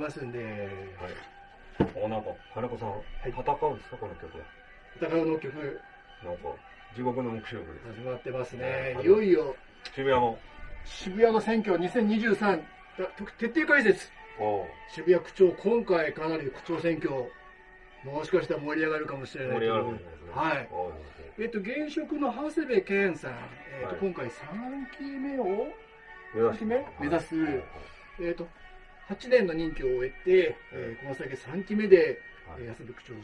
ますんで、はい。お、なんか、金子さん、い戦うんですか、この曲は？戦うの曲なんか、地獄の目視録です。始まってますねは。いいよいよ渋谷も。渋谷の選挙2023だ徹底解説。お渋谷区長、今回かなり区長選挙、もしかしたら盛り上がるかもしれない盛り上がるかというもしれないですね。はい。おえっと、現職の長谷部健さん、えっとはい今回3期目を、目指し目目指すはいえっと、8年の任期を終えて、えーこの先3期目で、はいえー安部区長で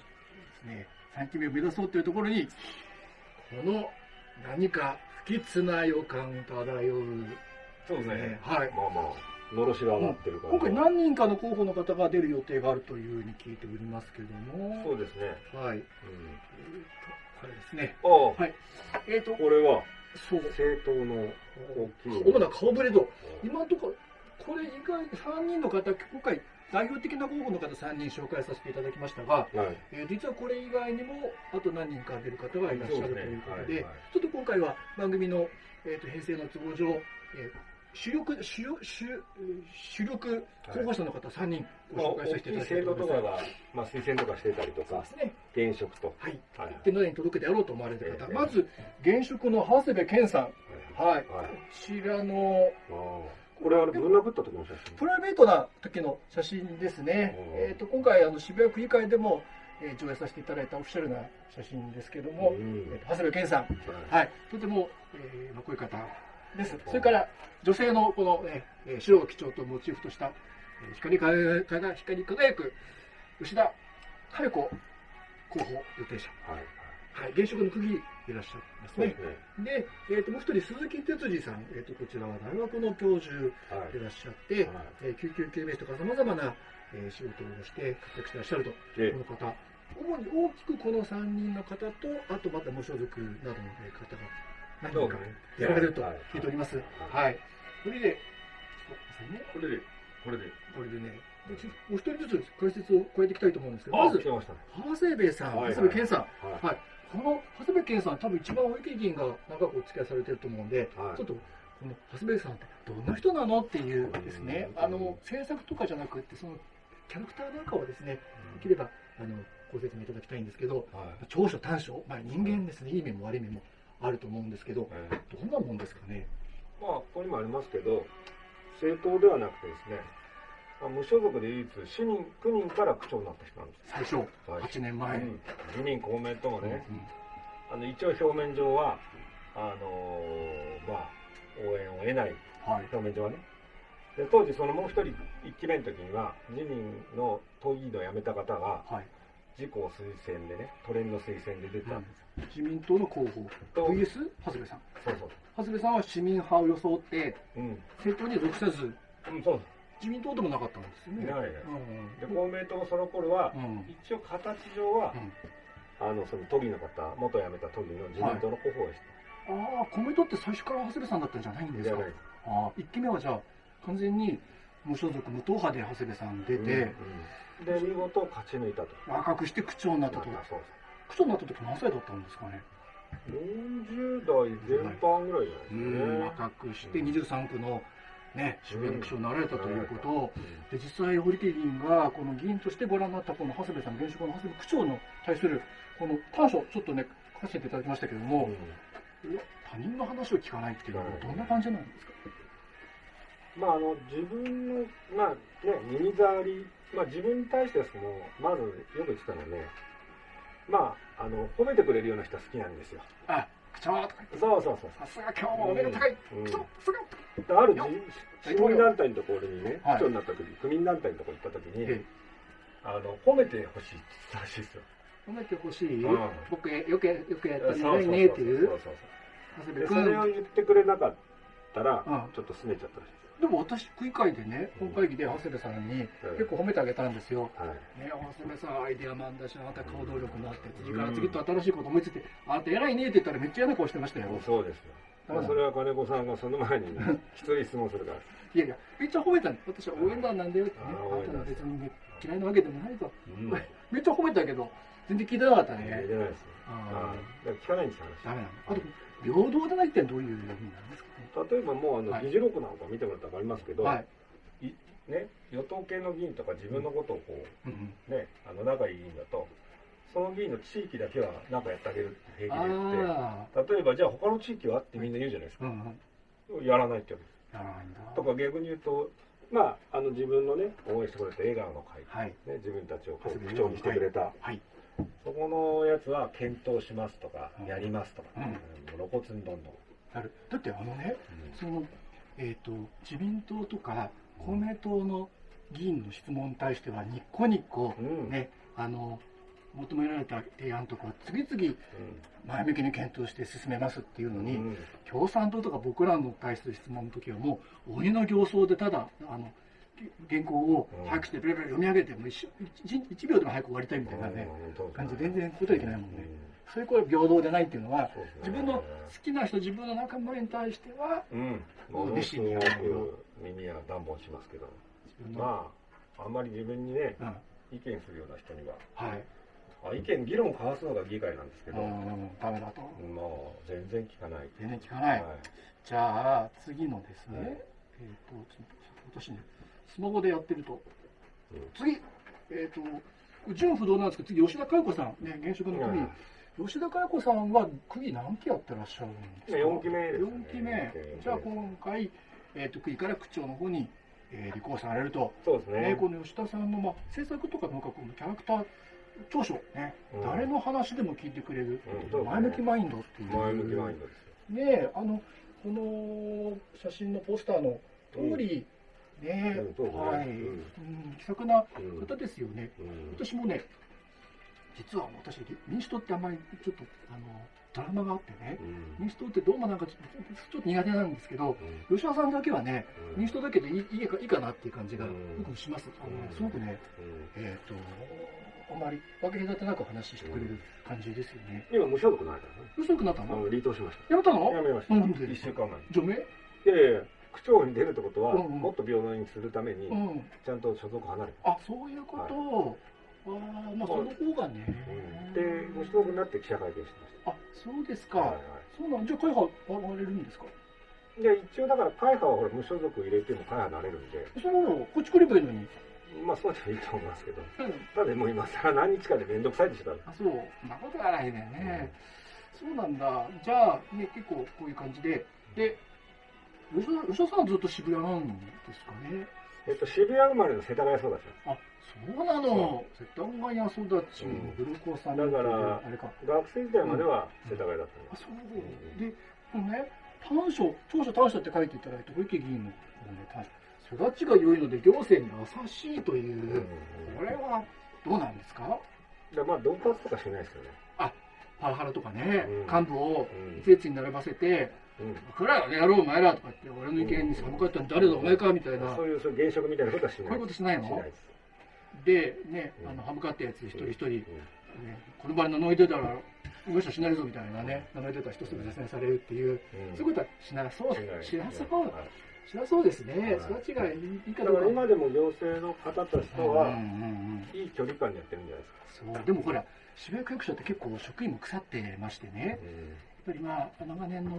すね、3期目を目指そうというところに、この何か不吉な予感漂う、そうですね。はい。まあまあ、のろしが上がってるから。今回何人かの候補の方が出る予定があるというふうに聞いておりますけども、そうですね。はい。えーうん。とこれですね。ああ、はい。えっ、と、これは、そう。政党の大きい。主な顔ぶれと、今のところ、これ以外、3人の方、今回、代表的な候補の方3人紹介させていただきましたが、はい。えー実はこれ以外にも、あと何人か出る方がいらっしゃるということで、はいはいちょっと今回は番組の、えー、と編成の都合上、えー主力主力主主力候補者の方3人まあ、ご紹介させていただきたいと思います。政党とかが、まあ、推薦とかしてたりとかで、すね。現職と。はい。はい一定のに届けてやろうと思われる方、ええまず、現職の長谷部健さん。はい。はい。こちらの、ああこれはぶん殴った時の写真？プライベートな時の写真ですね。うんえっ、と、今回、あの、渋谷区議会でも、えー上映させていただいたオフィシャルな写真ですけども、うんえーと長谷部健さん。はいはい。とても、えーまあ、こういう方です。それから、女性のこの、えーえー白を基調とモチーフとした、えー光り輝く、光り輝く、吉田佳代子候補予定者。はい。はい。現職の区議いらっしゃいますねでえーと、もう一人、鈴木哲司さん。えっ、と、こちらは大学の教授はいいらっしゃって、はいえー救急救命士とか様々な、えー仕事をして活躍してらっしゃると、でこの方。主に大きくこの3人の方と、あとまた無所属などのえー方が何人かやられると聞いております。はいはい。それで。これで、これで。これでね、でちょもう一人ずつ解説を加えていきたいと思うんですけど、あ、まず。長谷部さん、長谷部健さん。はい。はい。この長谷部健さん、多分一番大池議員が長くお付き合いされてると思うんで、はい。ちょっと、この長谷部さんってどんな人なの？っていうですね、うんあの、制作とかじゃなくって、その、キャラクターなんかをですね、できれば、あの、ご説明いただきたいんですけど、はい。長所短所、まあ人間ですね、いい面も悪い面もあると思うんですけど、えーどんなもんですかね？まあ、ここにもありますけど、政党ではなくてですね、まあ、無所属で唯一、市人、区人から区長になった人なんです。最初、はい8年前。うん自民、公明ともね、うんあの一応表面上は、あのーまあ、応援を得ない、はい。表面上はね。で当時、そのもう一人、一期目の時には、自民の都議員を辞めた方が、はい。自公推薦でね、都連の推薦で出たんです。自民党の候補、と VS 長谷部さん。そうそう。長谷部さんは市民派を装って、うん。政党に属さず、うん、そう自民党でもなかったんですよね。いないねうんで、公明党もその頃は、うん一応形上は、うんあの、その都議の方、元辞めた都議の自民党の候補をしああ、公明党って最初から長谷部さんだったんじゃないんた。ですか？ああ、一期目はじゃあ、完全に無所属、無党派で長谷部さん出て、で、見事勝ち抜いたと。若くして区長になったと。そう区長になった時何歳だったんですかね？そう。40代前半ぐらいじゃうないですかね。ん、若くして23区のね、渋谷の区長になられたということ。で実際、堀木議員がこの議員としてご覧になったこの長谷部さん、現職の長谷部区長の対するこの短所、ちょっとね、書かせていただきましたけれども、いや他人の話を聞かないっていうのはどんな感じなんですか？まあ、あの、自分の、まあね、耳障り、まあ自分に対してはその、まずよく言ってたのはね、まあ、あの、褒めてくれるような人は好きなんですよ。あ、区長とかそうそうそう。さすが今日もお目が高い、うん。区長、さすがあるよ市民団体のところにね、はい。区長になった時、区民団体のところに行った時に、ええ。あの、褒めてほしいって言ったらしいですよ。褒めてほしい、うん。僕よくよくやったそうそうそうねねっていうそれを言ってくれなかったら、うん。ちょっと拗ねちゃったらしいでも私区議会でね本会議で長谷部さんにうん結構褒めてあげたんですよ、よ。はい。ね、長谷部さんアイデアマンだしあなた行動力もあって次から次と新しいこと思いついてあなた偉いねって言ったらめっちゃ嫌な顔してましたよ。そうですよ。まあ、それは金子さんがその前にね、一人質問するから。いやいやめっちゃ褒めたの。私は応援団なんだよって。ねあなたは別にね嫌いなわけでもないと。うん。めっちゃ褒めたけど全然聞いてなかったいねやいけないです聞かないんですよ、ダメなの。あと平等でないってどういう意味なんですかね話。例えばもう、あの、はい議事録なんか見てもらったら分かりますけど、はいね、与党系の議員とか自分のことをこうんうんう、ね、あの仲いい議員だと、その議員の地域だけはなんかやってあげるって平気で言って、あ例えばじゃあ他の地域はってみんな言うじゃないですあ、うか。んうん。やらないって言うんです。とか逆に言うと、まあ、あの自分のね、応援してくれた笑顔の会、はい。ね、自分たちを区長にしてくれた、はい。そこのやつは検討しますとか、うん。やりますとか、うん。うん露骨にどんどん。なる。だってあのね、うん。その、えっ、と、自民党とか公明党の議員の質問に対しては、ニッコニコ、うん。ね、あの、求められた提案とかを次々前向きに検討して進めますっていうのに、うん。共産党とか僕らの対する質問の時はもう鬼の形相でただあの原稿を早くしてベラベラ読み上げてもう一一一秒でも早く終わりたいみたいなね、うん。感じで全然答えいけないもんね、うん。そういうこれ平等でないっていうのは自分の好きな人自分の仲間に対してはうん、ものすごく耳は暖房しますけど、まあ、あんまり自分にね、うん、意見するような人には、はい、あ意見、議論を交わすのが議会なんですけど、うん、ダメだと。もう全然聞かない。全然聞かない、はい。じゃあ次のですね、はいえっ、とちょっと私ねスマホでやってると。うん。次えっ、と純不動なんですけど次吉田佳代子さんね現職の区議、うん。吉田佳代子さんは区議何期やってらっしゃるんですか？四期目ですね。四期目。じゃあ今回、えー、と区議から区長の方に、えー立候補されると、そうですね。ねこの吉田さんの、まあ、政策とかなんかこのキャラクター長所ね、うん。誰の話でも聞いてくれる、うん。前向きマインドっていう。前向きマインドですよ。ねえあのこの写真のポスターの通り、ね。はい、うん。うん気さくなうん。方ですよね、うん。私もね実は私民主党ってあんまりちょっとあのドラマがあってねうん。民主党ってどうもなんかちょっと苦手なんですけどうん。吉田さんだけはねうん。民主党だけでいいいいかいいかなっていう感じがうん。僕します、あのうん。すごくねうん。えっ、とあまり分け隔てなく話してくれる感じですよね。今、無所属ないからね。嘘くなったの？離党しましやめたの？た。やめました。なんで？一週間前に。除名？いやいや、区長に出るってことは、うんうん。もっと平等にするためにう、ん。ちゃんと所属離れる。あそういうこと、ああまあその方がね、うん。で、無所属になって記者会見してましあそうですか、た。はいはそうなんじゃあ会派割れるんですか？い。で、一応だから、会派はほら無所属入れても会派になれるんで、そうなのこっち来ればいいのに。まあそうでもいいと思いますけど、うん。ただもう今更何日かで面倒くさいでしょ、あそう。そんなことはないね。ね、そうなんだ。じゃあね結構こういう感じで。で吉田吉田さんはずっと渋谷なんですかね？えっと、渋谷生まれの世田谷育ち。あそうなの。世田谷育ちうん古子さんだからあれか。学生時代までは世田谷だったんあです。そう。でこのね短所長所短所って書いていただいて小池議員のね短所育ちが良いので行政に優しいという、これはどうなんですか？でまあ、恫喝とかしないですよね。パワハラとかね、うん。幹部をうん。一列に並ばせてうん「これはやろうお前ら」とか言って「俺の意見に寒かったの誰だお前か」みたいな、そういうそういう現職みたいなことはしない。こういうことしないの？しないでねうんあの歯向かったやつ一人一人、ねうん。この場に名乗り出たら無視しないぞみたいなね名乗り出たら人すぐ絶縁されるっていう、うん。そういうことはしなそうしない。しなそうはい。しなそうですね、はい。育ちがいいかだどうか。から今でも行政の方たちとはうんうんうんいい距離感でやってるんじゃないですか。そうでもほら渋谷区役所って結構職員も腐ってましてね、ぱりまあ長年の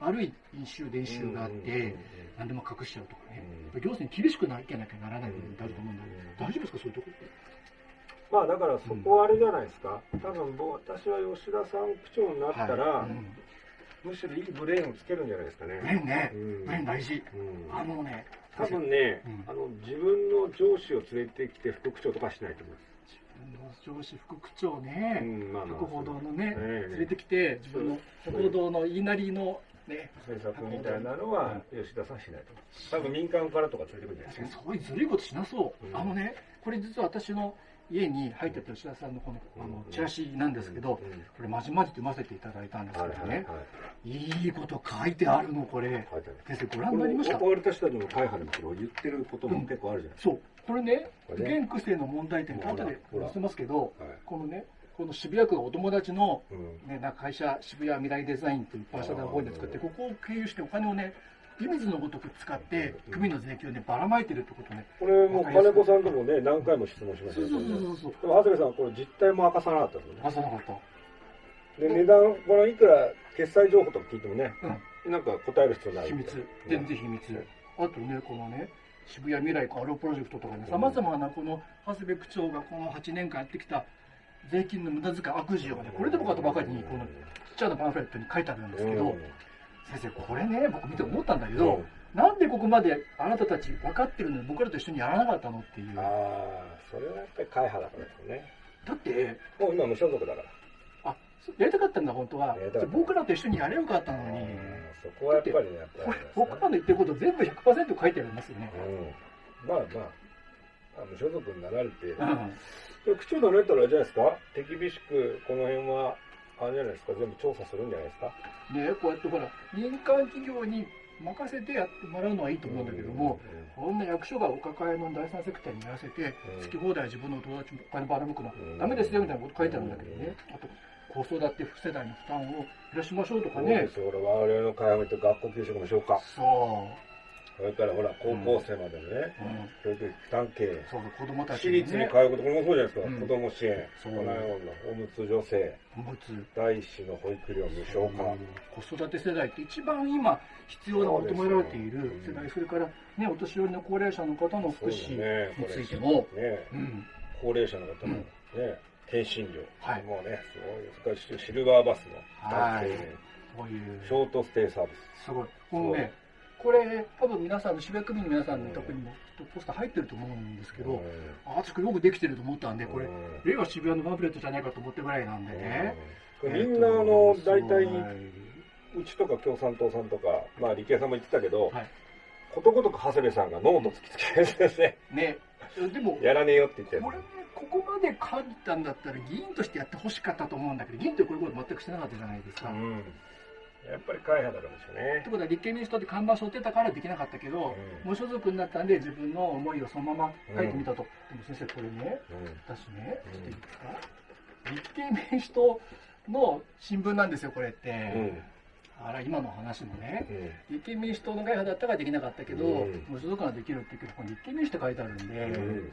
悪い飲酒伝習があって、うんうんうん何でも隠しちゃうとかね、うん行政に厳しくないけなきゃならない部分ってあると思うんだけど、大丈夫ですかそういうところって？まあだからそこはあれじゃないですか。多分僕私は吉田さん区長になったら、はい。うん。むしろいいブレーンをつけるんじゃないですかね。ブレーンね。うん。ブレーン大事。うん。あのね多分ね、うん。あの自分の上司を連れてきて副区長とかしないと思います。上司副区長ね、うんまあ報堂のね、ええ連れてきて自分の博報堂の言いなりのね政策みたいなのは吉田さんしないと。思います。多分民間からとか連れてくるんじゃないですか。そういうずるいことしなそう、うん。あのねこれ実は私の家に入ってた吉田さんのこのあのうんチラシなんですけど、うん。これまじまじと読ませていただいたんですけどね、はいはいこと書いてあるのこれ。先生ご覧になりました？これ私たちの会派でも言ってることも結構あるじゃないですそうこれね現区政の問題点後で載せますけど。このねこの渋谷区がお友達の、うん。ね、な会社渋谷未来デザインというパーシャダ法人で作ってここを経由してお金をね湯水のごとく使ってうん組の税金をねばらまいてるってことねこれもう金子さんともね、何回も質問しましたそう。そうそうそう。でも長谷部さん、これ実態も明かさなかったですよね。出さなかった。で、値段、これいくら決済情報とか聞いてもね、なんか答える必要ない秘密。な。全然秘密。あとねこのね渋谷未来コアロプロジェクトとかね、さまざまなこの長谷部区長がこの8年間やってきた税金の無駄遣い悪事をね、これでもかとばかりに、このちっちゃなパンフレットに書いてあるんですけど、先生、これね、僕見て思ったんだけど、なんでここまであなたたち分かってるのに僕らと一緒にやらなかったのっていう。ああ、それはやっぱり会派だからですよね。だって、もう今無所属だから。あ、やりたかったんだ、本当は。僕らと一緒にやればよかったのに、うんそこはやっぱりね、やっぱりこれ、僕らの言ってること全部100%書いてありますよね。うん。まあまあ、あ無所属になられて、うん。で区れたらあれじゃないですか？手厳しくこの辺は、あれじゃないですか？全部調査するんじゃないですか？ねこうやってほら、民間企業に任せてやってもらうのはいいと思うんだけども、こんな役所がお抱えの第三セクターにやらせて、うん。好き放題自分の友達もお金ばらまくの、ダメですよみたいなこと書いてあるんだけどね。あと、子育て不世代の負担を減らしましょうとかね。そうで。す。よ、俺我々の会話と学校給食。そう。それからほら、高校生までのね、うん。教育費負担。そう子供たちね、立に通うこと、これもそうじゃないですか。うん。子供支援、そう。このようなおむつ助成、おむつ、第一子の保育料無償化。子育て世代って一番今必要な求められている世代、それからね、お年寄りの高齢者の方の福祉についても、ね、うん、高齢者の方のね、検診料。はいもうね、すごい。それからシルバーバスの負担軽減。こういうシ、ョートステイサービス。すごい。ね、これ、多分皆さんの渋谷区民の皆さんのとこにもきっとポスター入ってると思うんですけど、あ、私これよくできてると思ったんで、これ、令和渋谷のパンフレットじゃないかと思ってぐらいなんでね。うんみんなあの、大体、はうちとか共産党さんとか、まあ理系さんも言ってたけど、はいことごとく長谷部さんがノート突きつけですね。い。ね、でも、やらねえよって言ってこれね、ここまで書いたんだったら議員としてやってほしかったと思うんだけど、議員ってこういうこと全くしてなかったじゃないですか。うん。やっぱり会派だからですよねって。ことは立憲民主党って看板背負ってたからできなかったけど、うん無所属になったんで自分の思いをそのまま書いてみたと。でも先生これね、うん私ね、ちょっといいですか、立憲民主党の新聞なんですよ、これって。うん。あら、今の話もね、うん。立憲民主党の会派だったからできなかったけど、うん無所属ができるって言うけど、立憲民主って書いてあるんで、うん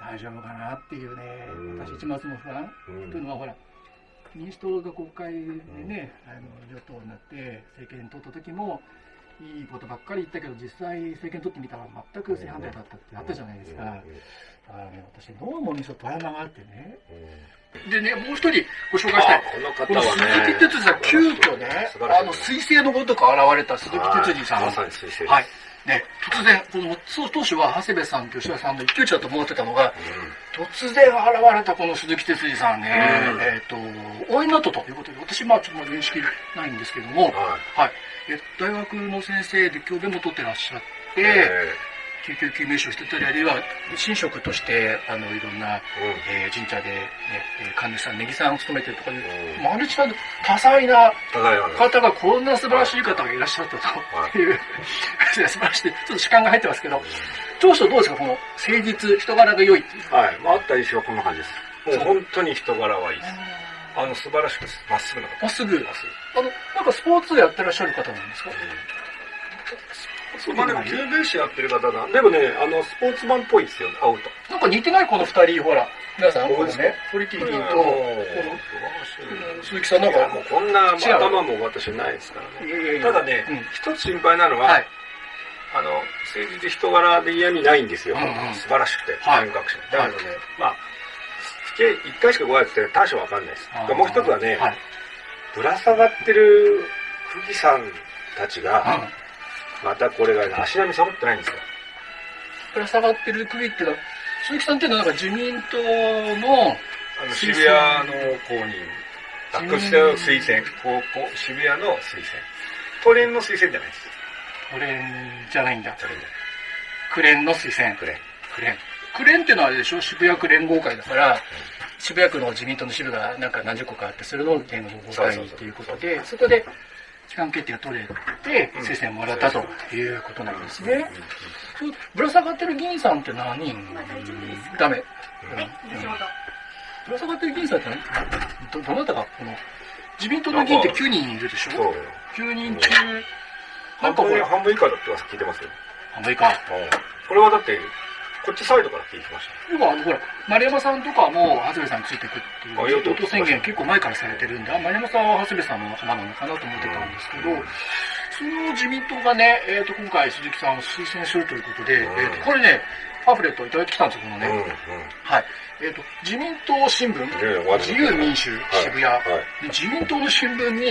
大丈夫かなっていうね、うん私一抹の不安。うんというのはほら、民主党が国会でね、あの与党になって政権取った時も、いいことばっかり言ったけど、実際政権取ってみたら全く正反対だったってあったじゃないですか。だからね、私、ノーモンに富山があってね。でね、もう一人ご紹介したい。ここの鈴木哲司さん、急遽ね、あの、彗星のごとく現れた鈴木哲司さん。はい。ね、突然、この、そう当初は長谷部さんと吉田さんの一騎打ちだと思ってたのが、突然現れたこの鈴木哲司さんね、うんえっ、と、応援になったということで、私、まあ、ちょっと認識ないんですけども、はい。はい。え大学の先生で教鞭も取ってらっしゃって、え救急救命士をしてたり、あるいは、神職として、あの、いろんな、ええー神社で、ね、えー神主さん、ネギさんを務めてるとかいう、うんマルチな多彩な方がこんな素晴らしい方がいらっしゃったという、素晴らしい、ちょっと主観が入ってますけど、当初どうですか、この誠実、人柄が良いっていう。は？い。まあ、あった印象はこんな感じです。もう本当に人柄はいいです。あの、素晴らしくです。まっすぐな方。まっすぐ、あの、なんかスポーツやってらっしゃる方なんですか？ぐ。まあでも、救命士やってる方だ。でもね、あの、スポーツマンっぽいですよ、会うと。なんか似てないこの二人、ほら、皆さん、このね、堀木議員と、こもう。の鈴木さんなんいやもうか、こんな頭も私ないですからね。ただねうん、一つ心配なのは、はい、あの、政治で人柄で嫌味ないんですよ。素晴らしくて、はい。感覚者。だからね、はい。まあ、計一回しかご挨拶して大将わかんないです。もう一つはね、はい、ぶら下がってる富士山たちうん。が、またこれがね、足並み揃ってないんですよ。ぶら下がってる首っていうのは、鈴木さんっていうのはなんか自民党の、あの渋谷の公認、あ、うんこちらの推薦、高校、渋谷の推薦。都連の推薦じゃないです。クレンじゃないんだ。都連じゃクレンの推薦ない。。都連。クレン。クレンっていうのはあれでしょ？渋谷区連合会だから、渋谷区の自民党の支部がなんか何十個かあって、それの連合会っていうことで、そこで期間決定が取れて、うん推薦もらったということなんですね。そうぶら下がってる議員さんって何人？ダメ。ぶら下がってる議員さんって何ど、どなたがこの、自民党の議員って9人いるでしょ？そう。?9 人中、な半分、んかほら、半分以下だって聞いてますよ。半分以下。これはだって、こっちサイドから聞いてました。要は、あの、ほら、丸山さんとかも、長谷部さんについていくっていう、あ与党党宣言結構前からされてるんで、あ丸山さんは長谷部さんの仲間なのかなと思ってたんですけど、その自民党がね、えっ、と、今回鈴木さんを推薦するということで、うんえっ、と、これね、パンフレットをいただいてきたんですよ、このね。うんうんはい。えっ、と、自民党新聞、自由民主渋谷、はい。で自民党の新聞に、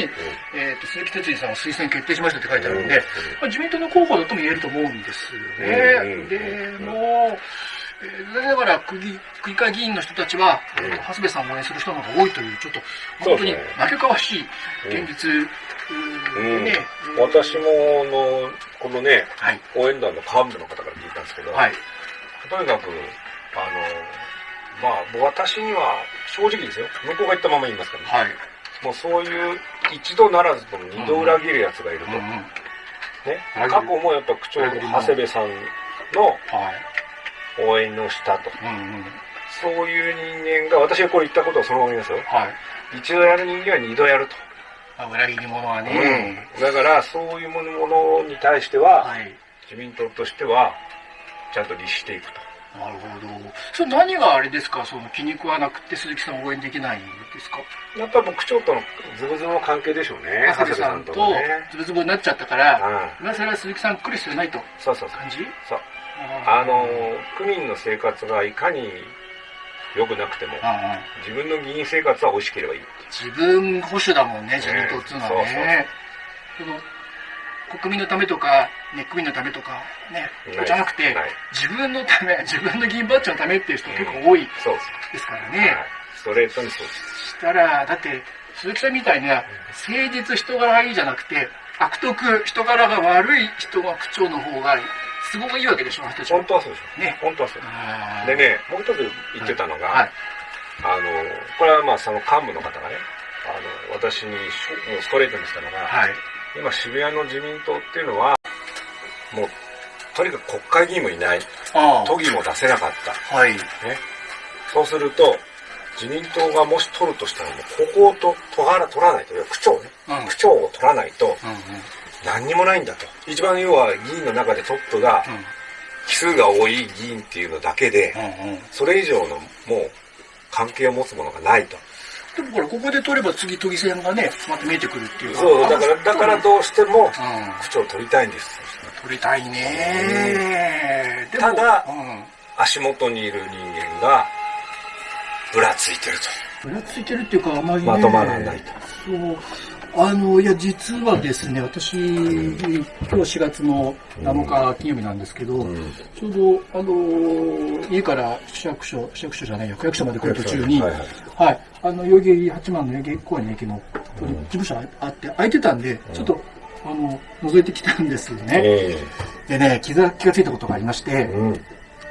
えっ、と、鈴木哲司さんを推薦決定しましたって書いてあるんで、まあ、自民党の候補だとも言えると思うんですよね。うんうんで、もう、えー残念ながら区議区議会議員の人たちは、うん。えーと長谷部さんを応援する人の方が多いという、ちょっと、本当に負けかわしい現実、ううん。ーね、私ものこのねはい、応援団の幹部の方から聞いたんですけど、はい、とにかくあのまあ私には正直ですよ。向こうが言ったまま言いますからね、はい、もうそういう一度ならずとも二度裏切るやつがいると、うんうん、ね。過去もやっぱ区長の長谷部さんのはい、応援のしたと。うんうん、そういう人間が私がこれ言ったことをそのまま言いますよ。はい。一度やる人間は二度やると、まあ、裏切り者はね、だからそういうものに対しては、はい。自民党としてはちゃんと律していくとなるほど。それ何があれですか？その気に食わなくて鈴木さんを応援できないんですか？やっぱり区長とのズブズブの関係でしょうね長谷部さんとズブズブになっちゃったから、うん。今更鈴木さん来る必要ないと。そうそうそう感じそう。あの区民の生活がいかに良くなくても自分の議員生活は美味しければいい自分保守だもんね、自民党っていうのはね。その国民のためとか、ね、区民のためとか、ね、じゃなくて自分のため、自分の議員バッジのためっていう人結構多いですからね。はい、ストレートにそうです。したら、だって、鈴木さんみたいな、誠実人柄がいいじゃなくて、悪徳人柄が悪い人が区長の方が、都合がいいわけでしょ、あの人たちは。本当はそうでしょ。ね。本当はそう。あー。でねもう一つ言ってたのが、はい。あのこれはまあその幹部の方がねあの私にもうストレートにしたのが、はい。今渋谷の自民党っていうのはもうとにかく国会議員もいないあ都議も出せなかったあ。はい。ね、そうすると、自民党がもし取るとしたら、もうここをと取ら取らないと、いや区長ね、うん。うん区長を取らないと、うん。何にもないんだと。一番要は議員の中でトップが、奇数が多い議員っていうのだけで、うん。うん。それ以上のもう関係を持つものがないと。でもほら、ここで取れば次都議選がね、また見えてくるっていう。そう、だから、だからどうしてもうん。区長を取りたいんです。取りたいねでもただうん。足元にいる人間が、ぶらついてるぶらついてるっていうか、あまりと。ね。まとまらないと。そう。あの、いや、実はですね、私、今日4月の7日金曜日なんですけど、うん。ちょうど、あの、家から市役所、市役所じゃないや、区役所まで来る途中に、ははいい、はい。あの、代々木八幡の代々木公園の駅の事務所あって、空いてたんで、ちょっと、あの、覗いてきたんですよね。えでね、気が、気がついたことがありまして、えうん。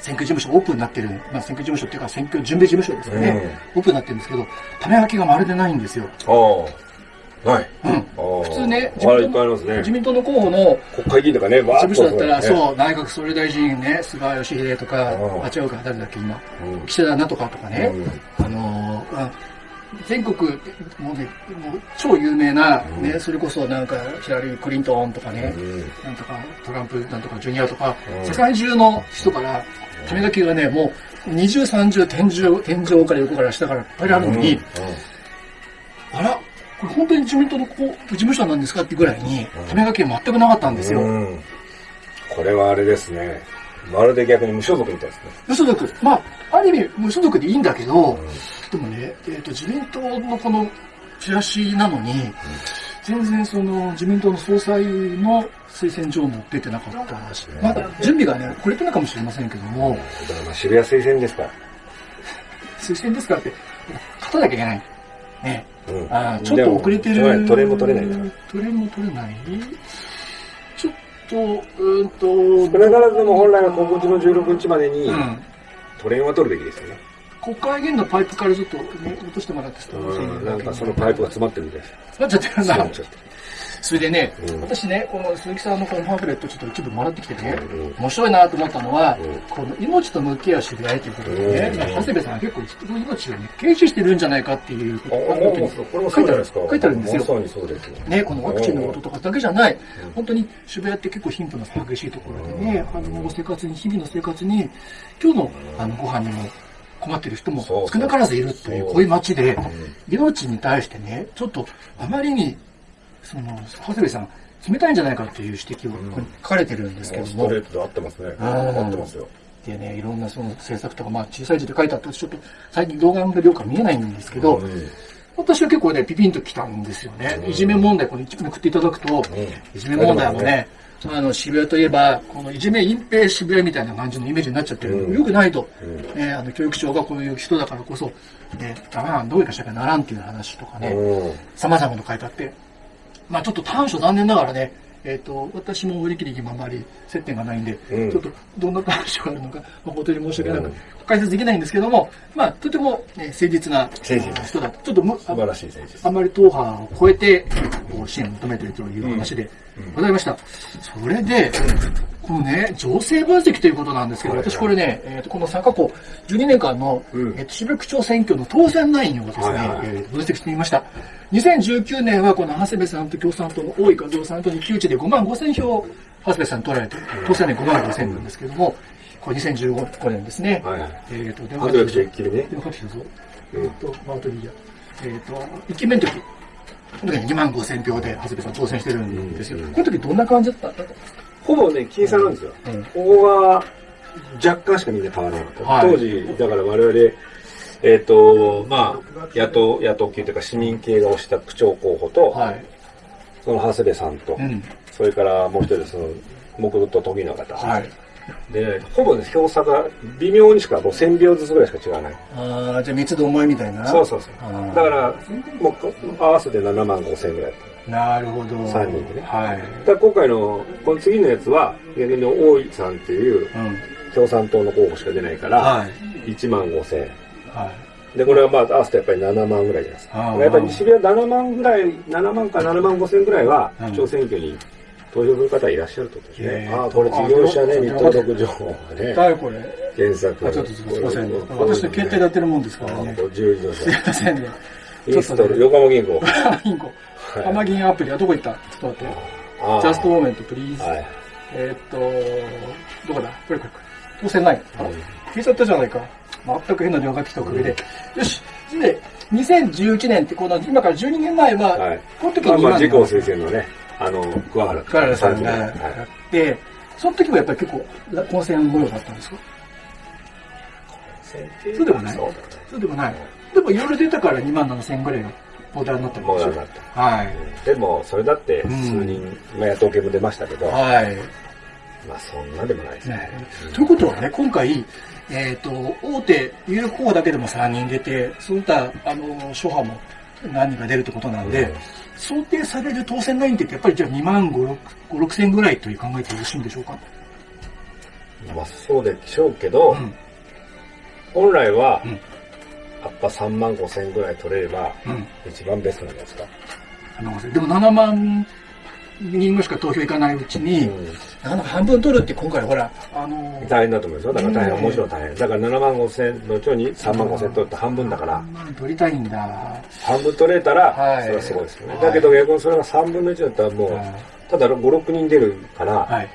選挙事務所オープンになってる、まあ、選挙事務所っていうか選挙準備事務所ですよね、オープンになってるんですけど、種書きがまるでないんですよ。ああ。ない。うん。普普通ね、ああ、いっぱいありますね。自。民党の候補の国会議員とかね、事務所だったら、う。そう、内閣総理大臣ね、菅義偉とかう、んあ、違うか、誰だっけ、今、うん。岸田なんとかとかね、うん。あのー、あ全国、もうね、もう超有名な、ね、うん。それこそなんか、ヒラリー・クリントンとかね、うん。なんとか、トランプなんとか、ジュニアとか、うん。世界中の人から、種書きがね、もう、二重三重、天井、天井から横から下からいっぱいあるのに、あら、これ本当に自民党のこう事務所なんですかってぐらいにうん、種書きが全くなかったんですよ。うんこれはあれですね。まるで逆に無所属みたいですね。無所属。まあ、ある意味無所属でいいんだけど、でもね、えっ、と、自民党のこのチラシなのに、全然その自民党の総裁の推薦状も出てなかったし、まだ準備がね、遅れてるかもしれませんけども、だからまあ渋谷推薦ですから。推薦ですからって、勝たなきゃいけない。ね。うんあーちょっと遅れてでもる。トレも取れないから。トレも取れない？ちょっと、うーんと、少なからずも本来は今月の16日までにうん。トレは取るべきですよね。国会議員のパイプからちょっと、ね、落としてもらってたうんなんかそのパイプが詰まってるみたいです。詰まっちゃってるんだそれでね、うん。私ね、この鈴木さんのこのパンフレットちょっと一部もらってきてね、うん。面白いなと思ったのは、うん。この命と向き合う知り合いということでね、うん。まあ長谷部さんは結構この命をね、軽視してるんじゃないかっていうことあがもうもうこれもそうじゃないですか。書いてあるんですよ。ね、このワクチンのこととかだけじゃない、うん。本当に渋谷って結構貧富の差激しいところでね、あの生活に、日々の生活に、今日のあのご飯にも困ってる人も少なからずいるっていう、こういう街で、ん。命に対してね、ちょっとあまりに、その、長谷部さん、冷たいんじゃないかっていう指摘を書かれてるんですけども、ストレートで合ってますね。うん合ってますよ。でね、いろんなその政策とか、まあ小さい字で書いてあって、ちょっと最近動画の量か見えないんですけど、うん私は結構ね、ピピンときたんですよね。うんいじめ問題、この一部めくっていただくと、いじめ問題もね、あの、渋谷といえば、このいじめ隠蔽渋谷みたいな感じのイメージになっちゃってる。うんよくないと。うんね、あの、教育長がこういう人だからこそ、ね、ダメなんどういうかしなきゃならんっていう話とかね、うん様々な書いてあって、まあちょっと短所残念ながらね、えっ、と、私も売り切りにあまり接点がないんで、うん。ちょっとどんな短所があるのか、誠に申し訳なく、うん解説できないんですけども、まあとても、ね、誠実な人だと。ちょっとむ素晴らしい選手ですあ。まり党派を超えて、こう支援を求めているという話でございました。それで、このね、情勢分析ということなんですけど、私これね、えーとこの3過去12年間の、うんえーと渋谷区長選挙の当選ラインをですね、えー分析してみました。2019年はこの長谷部さんと共産党の大井和夫さんと一騎打ちで5万5千票、長谷部さんに取られて、当選年5万5千なんですけども、これ2015年ですね。はいはい。えっ、と、電ハンドルじゃ一気にね。電話かけてきたぞ。えっ、と、マウトリーヤ。えっ、と、1期目の時、この時に2万5千票で長谷部さん当選してるんですよ。うんこの時どんな感じだったんだほぼね、僅差なんですよ。うんここが若干しかみんな変わらなかった。はい当時、だから我々、えっ、と、まあ、野党、野党系というか市民系が推した区長候補と、はい。その長谷部さんと、うん。それからもう一人その、木戸と都議の方。はい。で、ほぼね、票差が微妙にしか、もう1000票ずつぐらいしか違わない。ああ、じゃあ三つどもえみたいな？そうそうそう。だから、もう合わせて7万5千ぐらい。なるほど。三人でねはい。だ今回の、この次のやつは、逆に大井さんっていううん。共産党の候補しか出ないから、はい。1万5千。はい。で、これはまあ合わせてやっぱり7万ぐらいじゃないですか。やっぱり渋谷7万ぐらい、7万か7万5千ぐらいはうん、区長選挙に投票する方いらっしゃるとですへね。ーああ、これ事業者ね、あ日登録情報がね、誰これ検索。あ、ちょっとすいません。私の携帯でやってるもんですからね。あ自由自動す。ませんね。インストール、横浜銀行。銀行。はい浜銀アプリはどこ行った？ちょっと待って。ジャストモーメント、プリーズ。はい。えーっと、どこだ？これこれ。当選ない。あ消えちゃったじゃないか。全く変な電話が来たおかげで。よし。で、2011年ってこの、今から12年前は、はい。この時にまあ自公推薦のね、あの、桑原カララさんがはいやって、その時もやっぱり結構、混戦模様だったんですか？そうでもないそうでもない。でもいろいろ出たから2万7千ぐらいがボーダーになったんですよ。なかった。はい。でも、それだってうん数人、まあ野党系も出ましたけど、はい。まあそんなでもないですねね。ということはね、今回、えっ、と、大手有力候補だけでも3人出て、そういった、あの、諸派も何人か出るってことなんで、想定される当選ラインってやっぱりじゃあ2万5、6 5 6千ぐらいという考えてよろしいんでしょうか？まあそうでしょうけど、うん。本来はうん、やっぱ3万5千ぐらい取れれば、うん。一番ベストなんですか。あのでも7万人しか投票いかないうちに、なかなか半分取るって今回ほら、あの大変だと思いますよ。だから大変、うんもちろん大変。だから7万5千のうちに3万5千取って半分だから、3万取りたいんだ。半分取れたら、はいそれはすごいですよね。はいだけど逆にそれが3分の1だったらもう、ただ5、6人出るから、はい。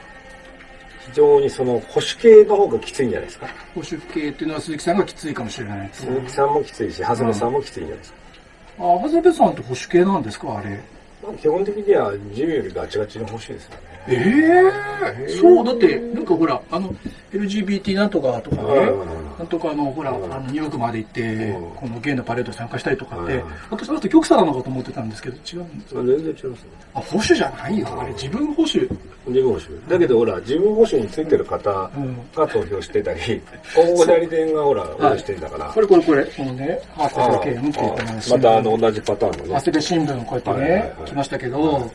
非常にその保守系の方がきついんじゃないですか。保守系っていうのは鈴木さんがきついかもしれない。鈴木さんもきついし、長谷部さんもきついんじゃないですか。あ、長谷部さんって保守系なんですか？あれ。まあ、基本的には自由よりガチガチの保守ですよね。ええそう、だって、なんかほら、あの、LGBT なんとかとかね、なんとかあの、ほら、あうんの、ニューヨークまで行ってうん、このゲイのパレードに参加したりとかってうん、私だって極左なのかと思ってたんですけど、違うんですまあ全然違いますよ。あ、保守じゃないよ。あれ、自分保守。自分保守。だけどほら、自分保守についてる方うん。が投票してたり、広告代理店がほら、応援してんだから。これこれこれ、このね、ハーあフェルケームっていうまたあの同じパターンのね。長谷部新聞こうやってねは、い来ましたけど、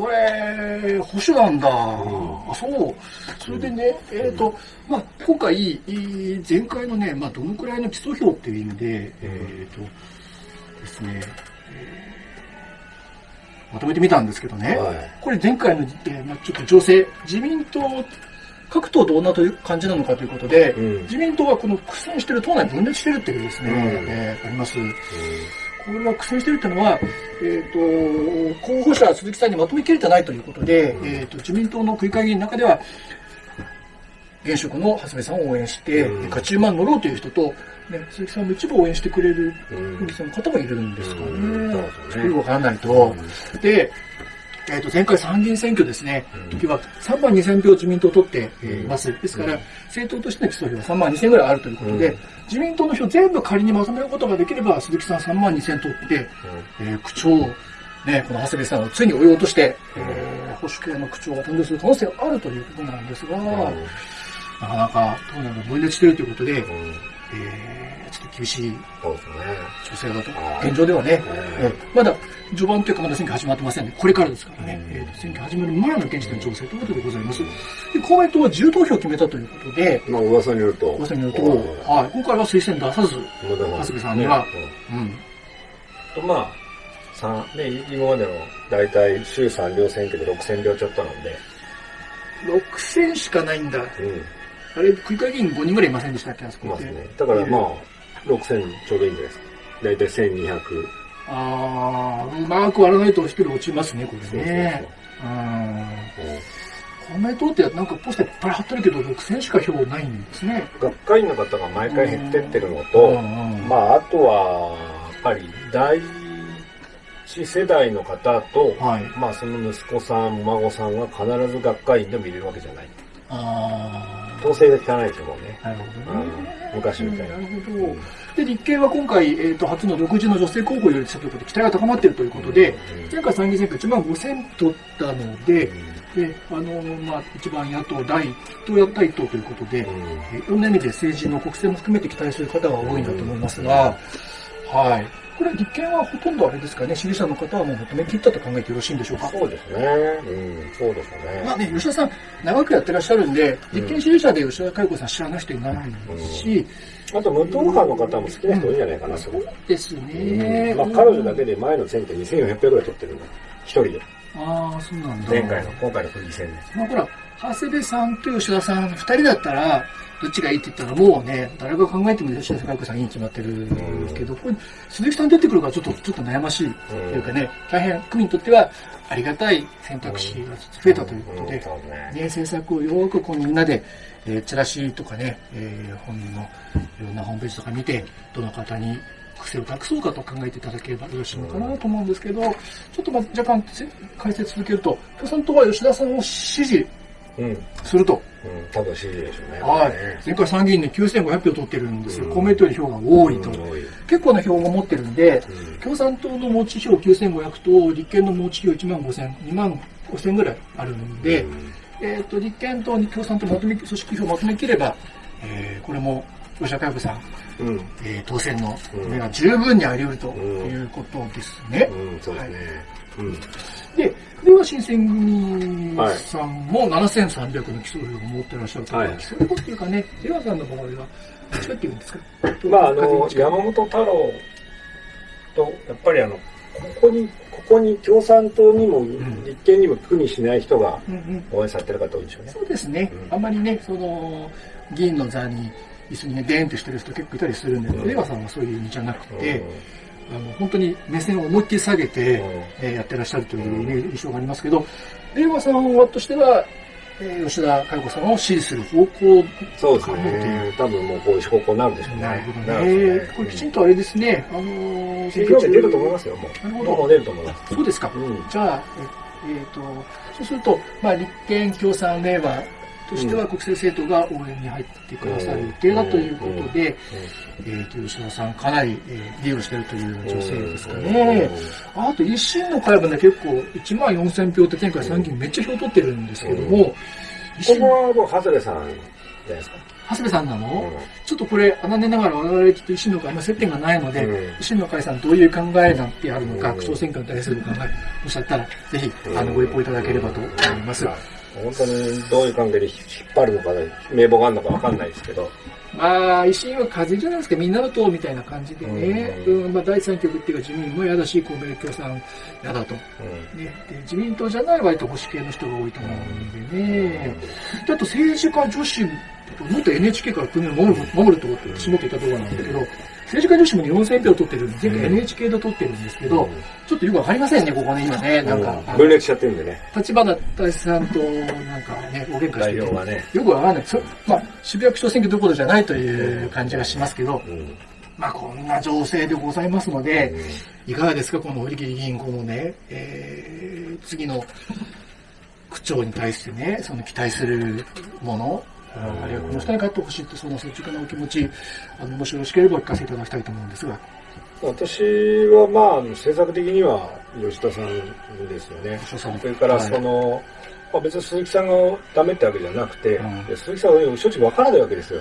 これ、保守なんだ。あ、そう。それでね、えっと、まあ、今回、えー前回のね、まあ、どのくらいの基礎票っていう意味で、えっと、ですね、えーまとめてみたんですけどね、はい。これ前回の、えーまあ、ちょっと情勢、自民党、各党どんなという感じなのかということで、うん。自民党はこの苦戦してる、党内分裂してるっていうですね、うん。えーあります。これは苦戦してるっていうのは、えっ、と、候補者鈴木さんにまとめきれてないということで、うんえっ、と、自民党の区議会議員の中では、現職の長谷部さんを応援して、うん。勝ち馬に乗ろうという人と、ね、鈴木さんの一部を応援してくれるうん。区議さんの方もいるんですかね。うん。そうですよね。よくわからないと。で、えー、と前回参議院選挙ですね、うん。時は3万2000票自民党取っています。ですから、うん。政党としての基礎票は3万2000ぐらいあるということで、うん。自民党の票全部仮にまとめることができれば、鈴木さん3万2000取って、えー区長、ね、この長谷部さんをついに追い落として、えー保守系の区長が誕生する可能性があるということなんですが、うん。なかなか党内が分裂しているということで、うん。えーちょっと厳しいそうですね。情勢だと現状ではね、うん。えーまだ序盤というかまだ選挙始まってませんね。これからですからね。うんえー選挙始まる前の現時点の情勢ということでございます。で、公明党は自投票を決めたということで、まあ噂によると。噂によると、うんはい、今回は推薦出さず、長谷部さんにはうんうん、とまあ、三ね、今までの大体衆参両選挙で6000票ちょっとなんで、6000しかないんだ。うん、あれ、区議会議員5人ぐらいいませんでしたっけ、あそこって。いますね。だからまあ、6000ちょうどいいんじゃないですか。大体1200。あー、うまく割らないと一人落ちますね、これね。うん。そうそう公明党ってなんかポスターいっぱい貼ってるけど、6000しか票ないんですね。うん学会員の方が毎回減ってってるのうと、まあ、あとは、やっぱり、第一世代の方と、はい。まあ、その息子さん、孫さんは必ず学会員でも入れるわけじゃない。あー。統制が効かないですよ、もうね。なるほどね。うん昔みたいななるほど。で、立憲は今回、えー、と初の独自の女性候補を擁立したということで、期待が高まっているということで、前回参議院選挙1万5000取ったので、で、あの、まあ、一番野党第一党や第一党ということで、えーいろんな意味で政治の国政も含めて期待する方が多いんだと思いますが、はい。これ、立憲はほとんどあれですかね、支持者の方はもう求め切ったと考えてよろしいんでしょうか？そうですね。うん、そうですね。まあね、吉田さん、長くやってらっしゃるんで、立憲支持者で吉田佳代子さん知らない人いないし、あと、無党派の方も好きな人多いんじゃないかな、そそうれ。ですね。まあ、彼女だけで前の選挙2400票ぐらい取ってるんだ。一人で。ああ、そうなんだ。前回の、今回の区議選で。まあほら、長谷部さんと吉田さん、二人だったら、どっちがいいって言ったらもうね、誰が考えても吉田佳代子さんいいに決まってるんですけど、これ、鈴木さん出てくるからちょっと、ちょっと悩ましいというかね、大変区民にとってはありがたい選択肢が増えたということで、ね。ね、政策をよーくこうみんなで、えーチラシとかね、えー本人のいろんなホームページとか見て、どの方に癖を託そうかと考えていただければよろしいのかなと思うんですけど、ちょっとまず若干せ解説続けると、共産党は吉田さんを支持うん。うん、すると。多分支持でしょうね。はい。前回参議院で9500票取ってるんですよ。公明党より票が多いと。結構な票を持ってるんで、うん共産党の持ち票9500と立憲の持ち票1万5000、2万5000ぐらいあるんで、えっ、と、立憲と共産党まとめ、組織票をまとめきれば、えーこれも、吉田佳代子さん、うん。えー当選のうん目が十分にあり得るとうんいうことですね。うん、そうですね。うん。で、れは新選組さんも7300の基礎票を持ってらっしゃると、はい。基礎票っていうかね、出川さんの場合は、どっちかっていうんですか？まあ、あの、山本太郎と、やっぱりあの、ここに、ここに共産党にも、ん立憲にも苦にしない人がうんうん。応援されてる方多いでしょうね。そうですね、うん。あんまりね、その、議員の座に、椅子にね、デーンとしてる人結構いたりするんで、うん。出川さんはそういう意味じゃなくて、うんあの本当に目線を思いっきり下げて、うんえーやってらっしゃるという印象がありますけど、令和さんはとしては、えー吉田佳代子さんを支持する方向そうですね。多分もうこういう方向になるでしょうね。なるほどね。これきちんとあれですね、あのー、選挙区出ると思いますよ、もう。なるほど出ると思います。そうですか。うん。じゃあ、ええーと、そうすると、まあ、立憲共産令和としては国政政党が応援に入ってくださる予定だということで、えーと、吉田さんかなり、えーリードしているという女性ですかね。あと、維新の会もね、結構1万4000票って前回参議院めっちゃ票取ってるんですけども、維こ新こはもう、長谷部さんじゃないですか？長谷部さんなの、ちょっとこれ、あなねながら我々きっと維新の会、ま接点がないので、うん維新の会さんどういう考えなんてあるのか、うん区長選挙に対する考え、おっしゃったら、ぜひ、あの、ご一報いただければと思います。まあ本当にどういう関係で引っ張るのか、名簿があるのかわかんないですけど。まあ、維新は風じゃないですか、みんなの党みたいな感じでね、ううんまあ、第三極っていうか自民も嫌だし、公明共産嫌だと。ね、で自民党じゃない割と保守系の人が多いと思うんでね。であと政治家女子、もっと NHK から国を守る守ると私もっと言ったところなんだけど、政治家女子もね4000票取ってるん。で、前回 NHK で取ってるんですけど、ちょっとよくわかりませんね、ここね、今ね。なんか、分裂しちゃってるんでね、立花大志さんとなんかね、大喧嘩しててね。よくわかんない。そまあ、渋谷区長選挙どころじゃないという感じがしますけど、うん。まあ、こんな情勢でございますので、いかがですか、この堀切議員、このね、えー、次の区長に対してね、その期待するもの、あるいはこの人に勝ってほしいって、その率直なお気持ち、あの、もしよろしければお聞かせいただきたいと思うんですが。私はまあ、政策的には吉田さんですよね。吉田さんそれからその、はいまあ、別に鈴木さんがダメってわけじゃなくて、うん、鈴木さんは正直わからないわけですよ。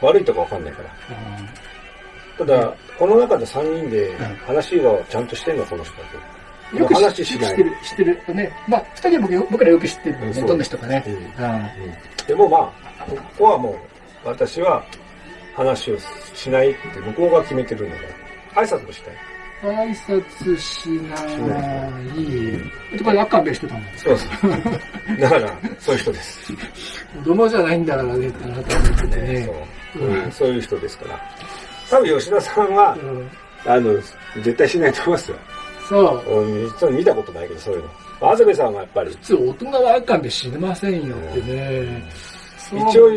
悪いとかわかんないから。ただ、この中で3人で話がちゃんとしてんの、この人だけ。よく話しない。知ってる、知ってる。ね。まあ、二人は僕僕らよく知ってる、ね。どんな人かね。でもまあ、ここはもう、私は話をしないって向こうが決めてるので、挨拶もしたい。挨拶しない。これ、赤べしてたもん。そうそう。だから、そういう人です。子供じゃないんだからね、ってなったんでね。そう、うん、そういう人ですから。多分吉田さんは、うん、あの、絶対しないと思いますよ。そう。実は見たことないけど、そういうの。長部さんはやっぱり。普通、大人は赤べ死ねませんよってね。うん、一応、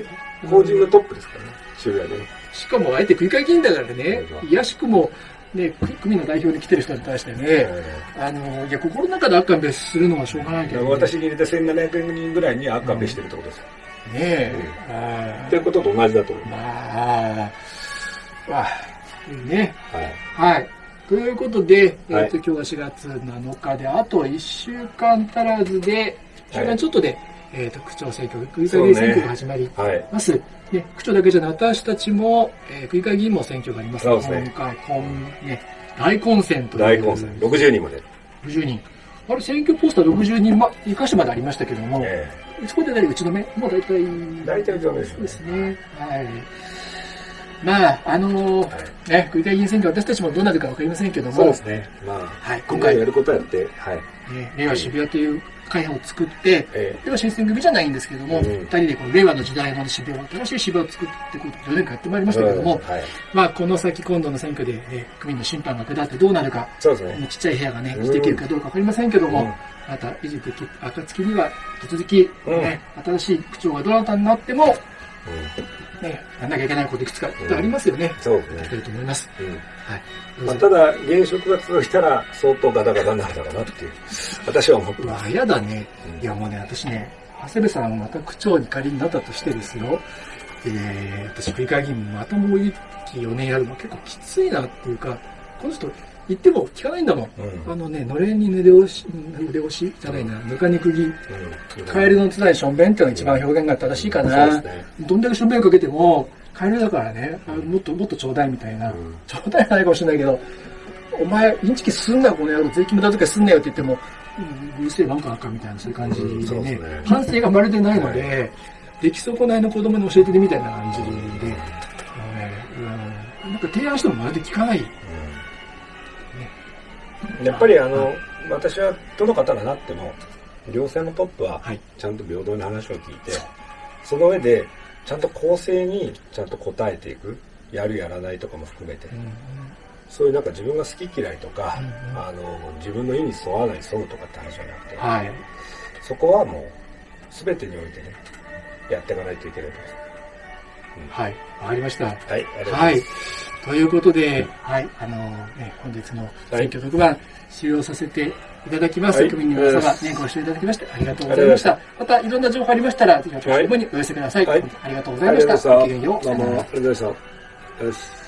法人のトップですからね、渋谷で、ね。しかも、あえて繰り返金だからね、いやしくも、ね、組の代表で来てる人に対してね、あの、いや、心の中で赤べするのはしょうがないけど、ね、私に入れて1700人ぐらいに赤べしてるってことですよ。うん、ねえ。うん、いうことと同じだと思います。まあ、まあ、ね。はい。はい。ということで、えっ、ー、と、今日は4月7日で、あと1週間足らずで、1週間ちょっとで、はい、えっ、と、区長選挙、区議会選挙が始まります。ね、区長だけじゃない、私たちも、えー、区議会議員も選挙がありますそうですね。今回、こん、ね、大混戦と大混戦。60人まで。60人。あれ、選挙ポスター60人、ま、生かしてまでありましたけども、えー、そこで何打ち止め？もう大体。大体打ち止めですね。はい。まあ、あのー、ね、区議会議員選挙、私たちもどうなるかわかりませんけども、そうですね。まあ、はい、今回。やることやって、はい。ね、令和渋谷という会派を作って、ええ、では新選組じゃないんですけども、二、うん、人でこの令和の時代の渋谷を、新しい渋谷を作っていこうと4年間やってまいりましたけども、うん。はい、まあ、この先今度の選挙で、ね、区民の審判が下ってどうなるか、そうですね。ちっちゃい部屋がね、生きていけるかどうかわかりませんけども、うん、また、維持的暁には、引き続き、ね、新しい区長がどなたになっても、ね、やんなきゃいけないこといくつかありますよね。そうですね。きると思います。はい。まあ、ただ、現職が続いたら相当ガタガタになるだろうなっていう、私は思ってます。うわ、嫌だね。いや、もうね、私ね、長谷部さんまた区長に仮になったとしてですよ、えー、私、区議会議員またもう一期4年やるの結構きついなっていうか、この人、言っても聞かないんだもん。うん、あのね、のれんに濡れ押し、濡れ押しじゃないな、ぬかに釘、うん、カエルのつないしょんべんっていうのが一番表現が正しいかな。うん。ね、どんだけしょんべんかけても、カエルだからね、あもっともっとちょうだいみたいな。ちょうだいないかもしれないけど、お前、インチキすんなよ、この野郎、税金無駄遣いすんなよって言っても、うるせえ、なんかあかんみたいな、そういう感じでね、ね。反省がまるでないので、はい、出来損ないの子供に教えてるみたいな感じで、うん、なんか提案してもまるで聞かない。やっぱりあの、私はどの方がなっても、行政のトップはちゃんと平等に話を聞いて、その上でちゃんと公正にちゃんと答えていく、やるやらないとかも含めて、そういうなんか自分が好き嫌いとか、あの自分の意に沿わない沿うとかって話じゃなくて、はい、そこはもう全てにおいてね、やっていかないといけないと思います。うん、はい、わかりました。はい、ありがとうございます。はいということで、はい、あのね、本日の選挙特番、終了させていただきます。はい、国民の皆様、ね、ご視聴いただきましてありがとうございました。また、いろんな情報ありましたら、ぜひ私どもにお寄せください。はい、ありがとうございました。ごきげんよう。どうも、ありがとうございました。